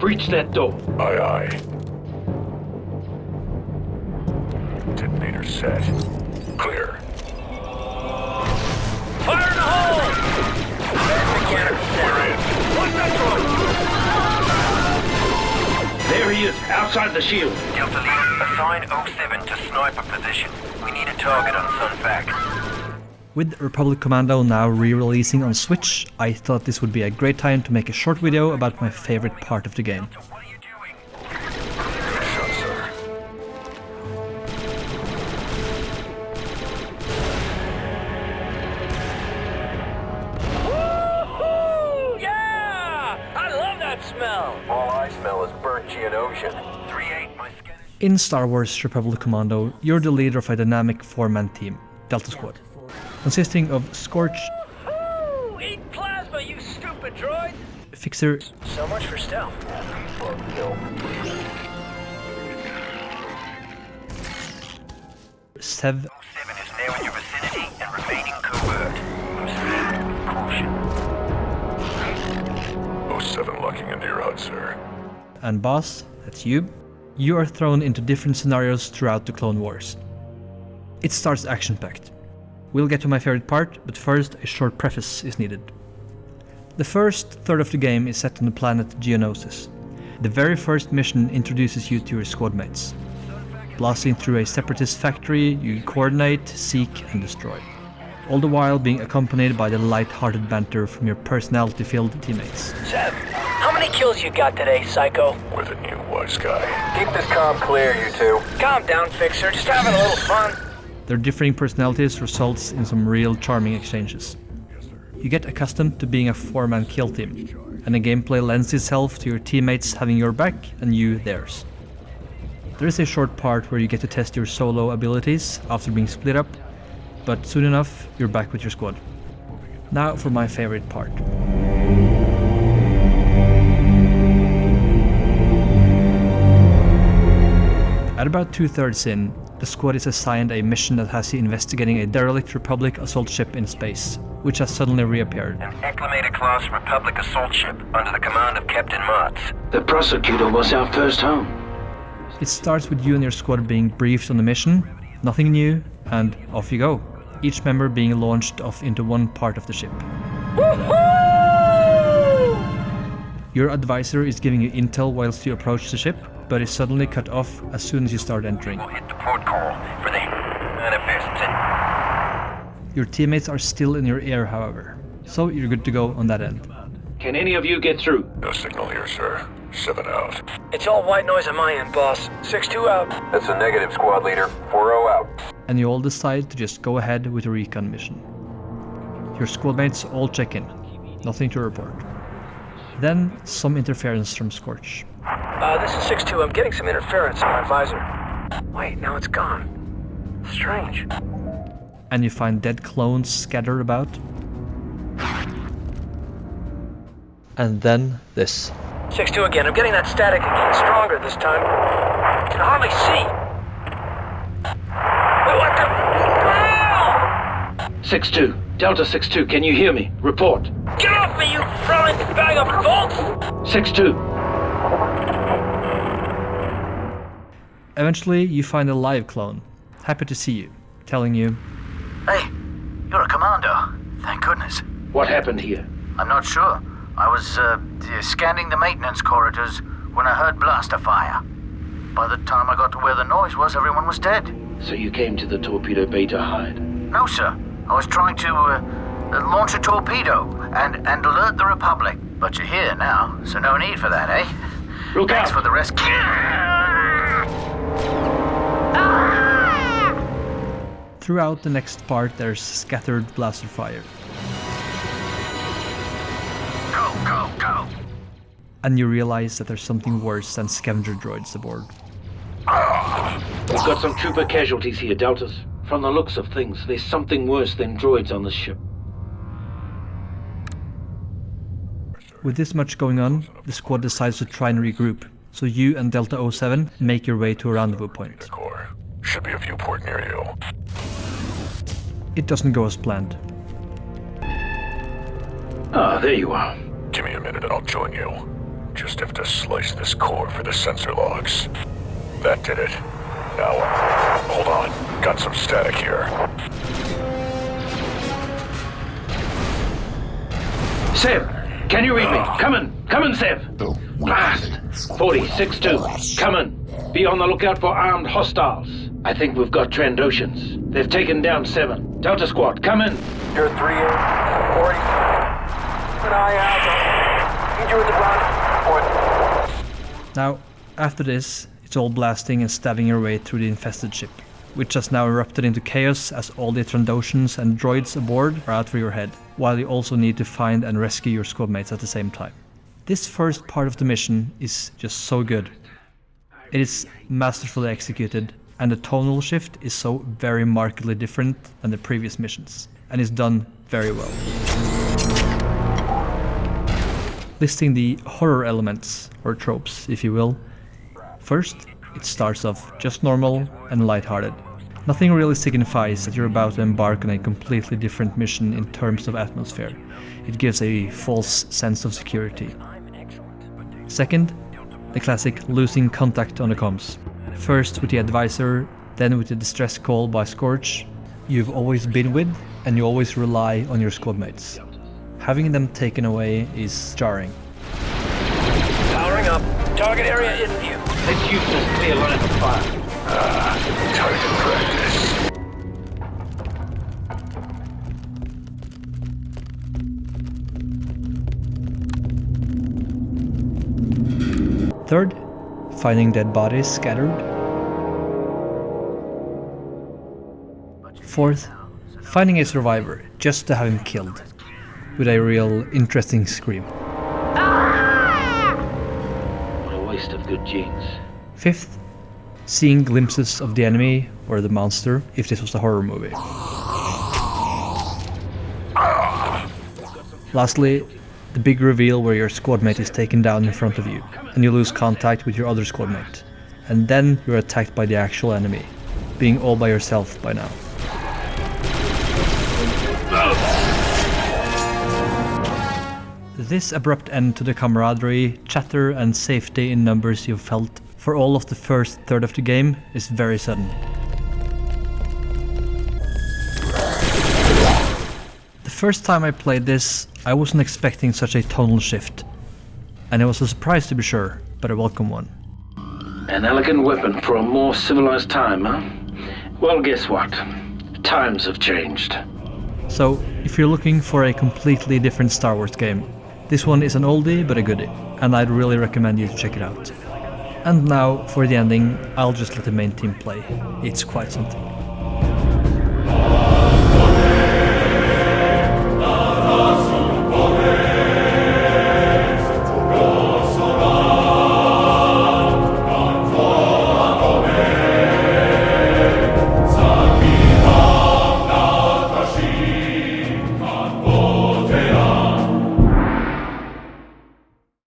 Breach that door. Aye, aye. Detonator set. Clear. Fire in the hole! We're in. One metro! There he is, outside the shield. Delta Lead, assign 07 to sniper position. We need a target on Sun Fac. With Republic Commando now re-releasing on Switch, I thought this would be a great time to make a short video about my favorite part of the game. What are you doing? Good shot, sir. Woo-hoo! Yeah! I love that smell! All I smell is burnt Geonosian. 3-8, my scan In Star Wars Republic Commando, you're the leader of a dynamic four-man team, Delta Squad, consisting of Scorch, Woo! Eat plasma, you stupid droid! Fixer, So much for stealth. Sev, 7 is now in your vicinity and remaining covert. Proceed with caution. 07 locking into your HUD, sir. and Boss, that's you, you are thrown into different scenarios throughout the Clone Wars. It starts action-packed. We'll get to my favorite part, but first a short preface is needed. The first third of the game is set on the planet Geonosis. The very first mission introduces you to your squad mates. Blasting through a separatist factory, you coordinate, seek, and destroy. All the while being accompanied by the light-hearted banter from your personality-filled teammates. Sev, how many kills you got today, Psycho? With a new wise guy. Keep this comm clear, you two. Calm down, Fixer. Just having a little fun. Their differing personalities results in some real charming exchanges. You get accustomed to being a four-man kill team, and the gameplay lends itself to your teammates having your back and you theirs. There is a short part where you get to test your solo abilities after being split up, but soon enough you're back with your squad. Now for my favorite part. At about two-thirds in, the squad is assigned a mission that has you investigating a derelict Republic assault ship in space, which has suddenly reappeared. An Acclamator class Republic assault ship under the command of Captain Martz. The prosecutor was our first home. It starts with you and your squad being briefed on the mission, nothing new, and off you go. Each member being launched off into one part of the ship. Your advisor is giving you intel whilst you approach the ship, but is suddenly cut off as soon as you start entering. We'll hit the port call for the manifests and Your teammates are still in your ear, however, so you're good to go on that end. Can any of you get through? No signal here, sir. 7 out. It's all white noise on my end, boss. 6-2 out. That's a negative, squad leader. 4-0 out. and you all decide to just go ahead with the recon mission. Your squadmates all check in, nothing to report. Then some interference from Scorch. Uh, this is 6-2. I'm getting some interference on my visor. Wait, now it's gone. Strange. and you find dead clones scattered about. And then this. 6-2 again. I'm getting that static again. Stronger this time. I can hardly see. Wait, what the? 6-2. Delta 6-2, can you hear me? Report. Get off me, you throwing bag of bolts! 6-2. Eventually, you find a live clone, happy to see you, telling you, Hey, you're a commando. Thank goodness. What happened here? I'm not sure. I was uh, scanning the maintenance corridors when I heard blaster fire. By the time I got to where the noise was, everyone was dead. So you came to the torpedo bay to hide. No, sir. I was trying to uh, uh, launch a torpedo and, and alert the Republic. But you're here now, so no need for that, eh? Look Thanks out! for the rescue. throughout the next part there's scattered blaster fire, Go, go, go. and you realize that there's something worse than scavenger droids aboard. We've got some trooper casualties here, Deltas. From the looks of things, there's something worse than droids on this ship. With this much going on, the squad decides to try and regroup, so you and Delta 07 make your way to a rendezvous point. Core. Should be a viewport near you. It doesn't go as planned. Ah, there you are. Give me a minute and I'll join you. Just have to slice this core for the sensor logs. That did it. Now, hold on. Got some static here. Sev, can you read me? Ah. Come in. Come in, Sev. Blast. 46-2. Come in. Be on the lookout for armed hostiles. I think we've got Trandoshans. They've taken down seven. Delta Squad, come in. You're 3 8, 40. Keep an eye out. Need you at the front. Report. Now, after this, it's all blasting and stabbing your way through the infested ship, which has now erupted into chaos as all the Trandoshans and droids aboard are out for your head, while you also need to find and rescue your squadmates at the same time. This first part of the mission is just so good. It is masterfully executed, and the tonal shift is so very markedly different than the previous missions, and is done very well. Listing the horror elements, or tropes if you will. First, it starts off just normal and lighthearted. Nothing really signifies that you're about to embark on a completely different mission in terms of atmosphere. It gives a false sense of security. Second, the classic losing contact on the comms. First with the advisor, then with the distress call by Scorch, you've always been with and you always rely on your squadmates. Having them taken away is jarring. Powering up. Target area in view. Let's use this clear line of fire. Target practice. Third, finding dead bodies scattered. Fourth, finding a survivor just to have him killed, with a real interesting scream. Of good genes. Fifth, seeing glimpses of the enemy or the monster if this was a horror movie. Lastly, the big reveal where your squadmate is taken down in front of you and you lose contact with your other squadmate. And then you're attacked by the actual enemy, being all by yourself by now. This abrupt end to the camaraderie, chatter and safety in numbers you've felt for all of the first third of the game is very sudden. The first time I played this, I wasn't expecting such a tonal shift. And it was a surprise to be sure, but a welcome one. An elegant weapon for a more civilized time, huh? Well, guess what? Times have changed. So, if you're looking for a completely different Star Wars game, this one is an oldie but a goodie, and I'd really recommend you to check it out. And now, for the ending, I'll just let the main team play. It's quite something.